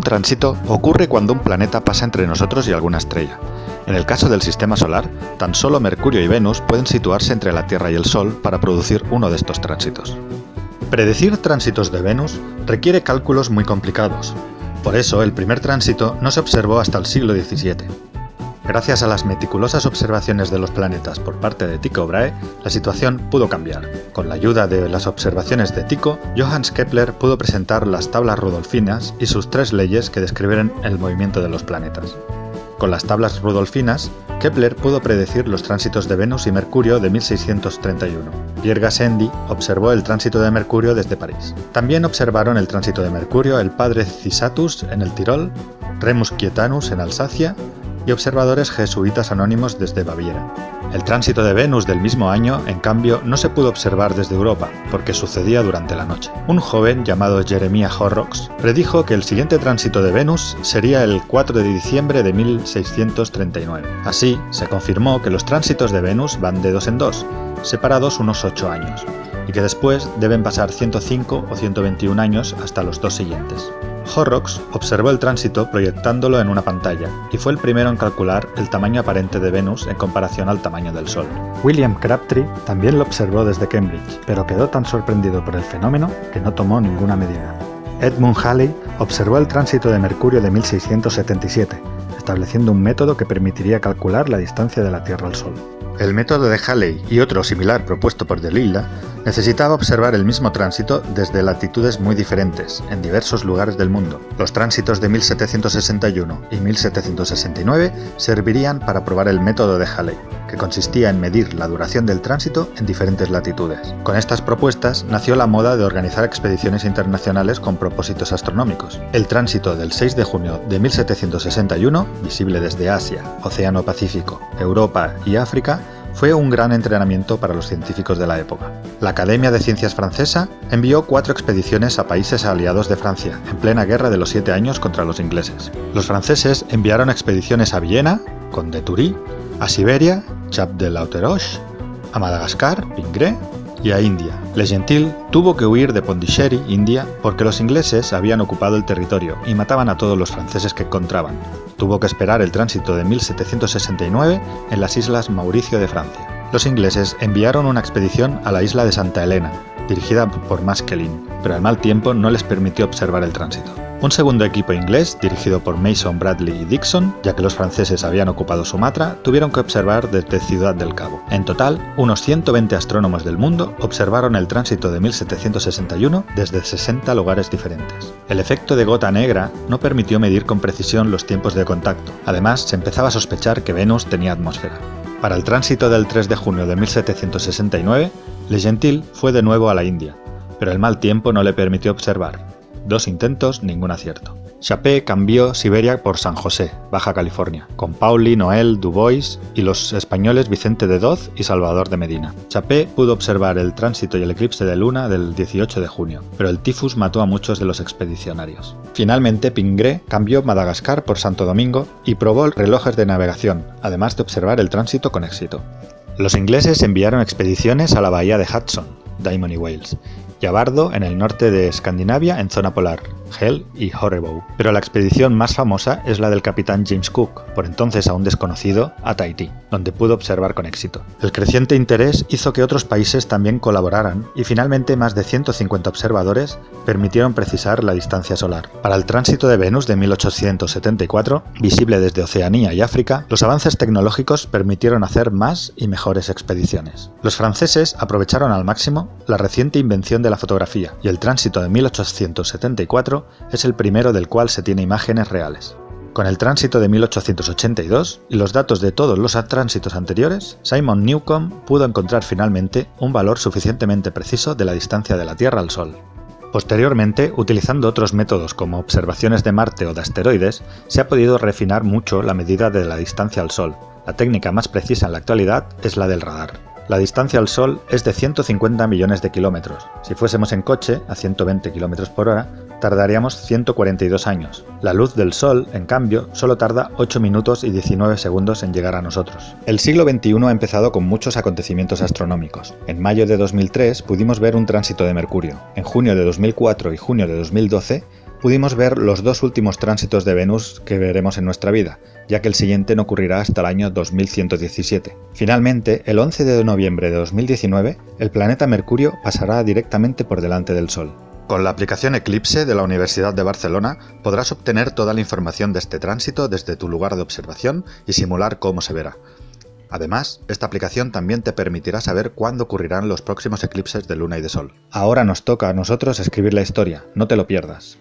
Un tránsito ocurre cuando un planeta pasa entre nosotros y alguna estrella. En el caso del sistema solar, tan solo Mercurio y Venus pueden situarse entre la Tierra y el Sol para producir uno de estos tránsitos. Predecir tránsitos de Venus requiere cálculos muy complicados. Por eso, el primer tránsito no se observó hasta el siglo XVII. Gracias a las meticulosas observaciones de los planetas por parte de Tycho Brahe, la situación pudo cambiar. Con la ayuda de las observaciones de Tycho, Johannes Kepler pudo presentar las tablas rudolfinas y sus tres leyes que describen el movimiento de los planetas. Con las tablas rudolfinas, Kepler pudo predecir los tránsitos de Venus y Mercurio de 1631. Pierre Gassendi observó el tránsito de Mercurio desde París. También observaron el tránsito de Mercurio el padre Cisatus en el Tirol, Remus Quietanus en Alsacia y observadores jesuitas anónimos desde Baviera. El tránsito de Venus del mismo año, en cambio, no se pudo observar desde Europa, porque sucedía durante la noche. Un joven llamado Jeremiah Horrocks predijo que el siguiente tránsito de Venus sería el 4 de diciembre de 1639. Así, se confirmó que los tránsitos de Venus van de dos en dos, separados unos 8 años, y que después deben pasar 105 o 121 años hasta los dos siguientes. Horrocks observó el tránsito proyectándolo en una pantalla y fue el primero en calcular el tamaño aparente de Venus en comparación al tamaño del Sol. William Crabtree también lo observó desde Cambridge, pero quedó tan sorprendido por el fenómeno que no tomó ninguna medida. Edmund Halley observó el tránsito de Mercurio de 1677, estableciendo un método que permitiría calcular la distancia de la Tierra al Sol. El método de Halley y otro similar propuesto por Delilla necesitaba observar el mismo tránsito desde latitudes muy diferentes, en diversos lugares del mundo. Los tránsitos de 1761 y 1769 servirían para probar el método de Halley, que consistía en medir la duración del tránsito en diferentes latitudes. Con estas propuestas nació la moda de organizar expediciones internacionales con propósitos astronómicos. El tránsito del 6 de junio de 1761, visible desde Asia, Océano Pacífico, Europa y África, fue un gran entrenamiento para los científicos de la época. La Academia de Ciencias francesa envió cuatro expediciones a países aliados de Francia, en plena guerra de los siete años contra los ingleses. Los franceses enviaron expediciones a Viena, con de a Siberia, Chap de Lauteroche, a Madagascar, Pingré, y a India. Le Gentil tuvo que huir de Pondicherry, India, porque los ingleses habían ocupado el territorio y mataban a todos los franceses que encontraban. Tuvo que esperar el tránsito de 1769 en las islas Mauricio de Francia. Los ingleses enviaron una expedición a la isla de Santa Elena, dirigida por Maskelyne, pero el mal tiempo no les permitió observar el tránsito. Un segundo equipo inglés, dirigido por Mason, Bradley y Dixon, ya que los franceses habían ocupado Sumatra, tuvieron que observar desde Ciudad del Cabo. En total, unos 120 astrónomos del mundo observaron el tránsito de 1761 desde 60 lugares diferentes. El efecto de gota negra no permitió medir con precisión los tiempos de contacto. Además, se empezaba a sospechar que Venus tenía atmósfera. Para el tránsito del 3 de junio de 1769, Le Gentil fue de nuevo a la India, pero el mal tiempo no le permitió observar. Dos intentos, ningún acierto. Chapé cambió Siberia por San José, Baja California, con Pauli, Noel, Dubois y los españoles Vicente de Doz y Salvador de Medina. Chapé pudo observar el tránsito y el eclipse de luna del 18 de junio, pero el tifus mató a muchos de los expedicionarios. Finalmente, Pingré cambió Madagascar por Santo Domingo y probó relojes de navegación, además de observar el tránsito con éxito. Los ingleses enviaron expediciones a la bahía de Hudson, Diamond y Wales, y a Bardo en el norte de Escandinavia en zona polar, Hell y Horrebow. Pero la expedición más famosa es la del capitán James Cook, por entonces aún desconocido, a Tahití, donde pudo observar con éxito. El creciente interés hizo que otros países también colaboraran y finalmente más de 150 observadores permitieron precisar la distancia solar. Para el tránsito de Venus de 1874, visible desde Oceanía y África, los avances tecnológicos permitieron hacer más y mejores expediciones. Los franceses aprovecharon al máximo la reciente invención de la fotografía, y el tránsito de 1874 es el primero del cual se tiene imágenes reales. Con el tránsito de 1882 y los datos de todos los tránsitos anteriores, Simon Newcomb pudo encontrar finalmente un valor suficientemente preciso de la distancia de la Tierra al Sol. Posteriormente, utilizando otros métodos como observaciones de Marte o de asteroides, se ha podido refinar mucho la medida de la distancia al Sol. La técnica más precisa en la actualidad es la del radar. La distancia al Sol es de 150 millones de kilómetros. Si fuésemos en coche, a 120 km por hora, tardaríamos 142 años. La luz del Sol, en cambio, solo tarda 8 minutos y 19 segundos en llegar a nosotros. El siglo XXI ha empezado con muchos acontecimientos astronómicos. En mayo de 2003 pudimos ver un tránsito de Mercurio. En junio de 2004 y junio de 2012 pudimos ver los dos últimos tránsitos de Venus que veremos en nuestra vida, ya que el siguiente no ocurrirá hasta el año 2117. Finalmente, el 11 de noviembre de 2019, el planeta Mercurio pasará directamente por delante del Sol. Con la aplicación Eclipse de la Universidad de Barcelona podrás obtener toda la información de este tránsito desde tu lugar de observación y simular cómo se verá. Además, esta aplicación también te permitirá saber cuándo ocurrirán los próximos eclipses de luna y de sol. Ahora nos toca a nosotros escribir la historia, no te lo pierdas.